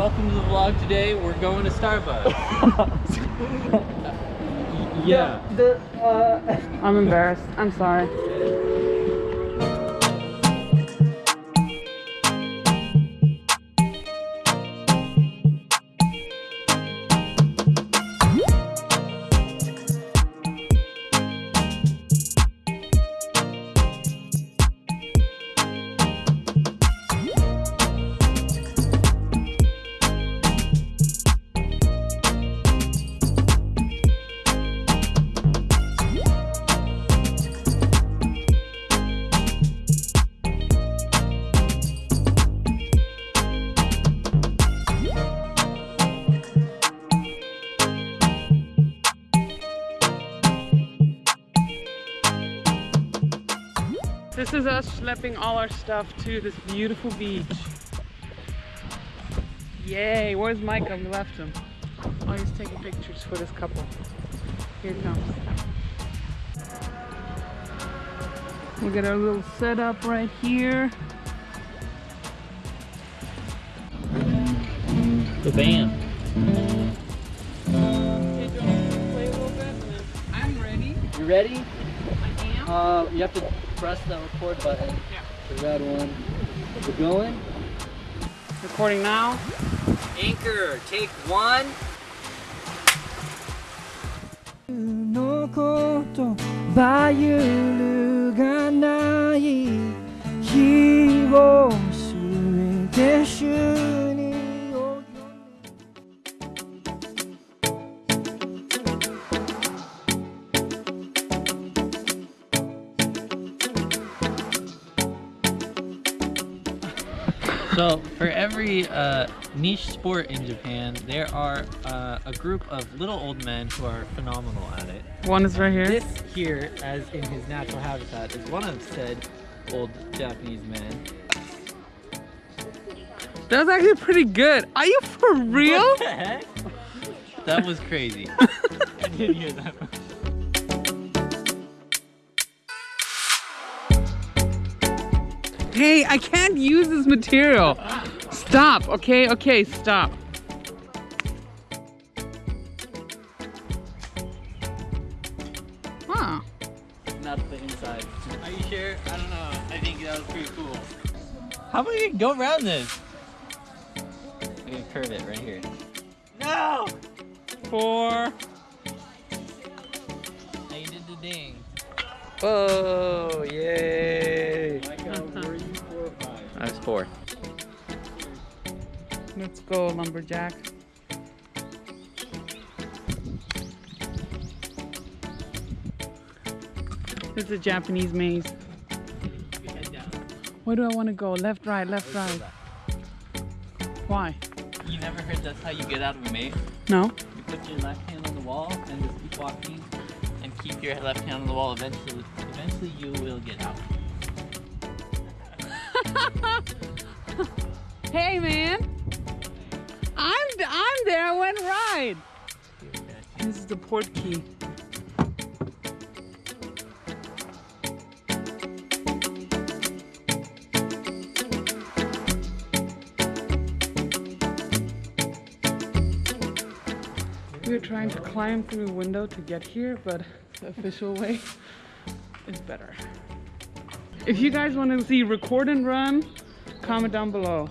welcome to the vlog today. We're going to Starbucks. yeah. The, uh... I'm embarrassed. I'm sorry. This is us schlepping all our stuff to this beautiful beach. Yay, where's Micah? We left him. Oh, he's taking pictures for this couple. Here it comes. We got our little setup right here. The band. I'm ready. You ready? I am. Uh, you have to press the record button. Yeah. The red one. We're going. Recording now. Anchor, take one. のことバイルがない日を So, for every uh, niche sport in Japan, there are uh, a group of little old men who are phenomenal at it. One is right here. This here, as in his natural habitat, is one of said old Japanese men. That was actually pretty good. Are you for real? What the heck? That was crazy. I didn't hear that. Hey, I can't use this material. Stop, okay? Okay, stop. Huh. Not the inside. Are you sure? I don't know. I think that was pretty cool. How about you go around this? I'm gonna curve it right here. No! Four. Now you did the ding. Oh, yay. I was four. Let's go, lumberjack. This is a Japanese maze. Where do I want to go? Left, right, left, right. Why? You never heard that's how you get out of a maze? No? You put your left hand on the wall and just keep walking and keep your left hand on the wall. Eventually, eventually you will get out. Hey, man. I'm I'm there. I went right. This is the port key. We are trying to climb through a window to get here, but the official way is better. If you guys want to see record and run, comment down below.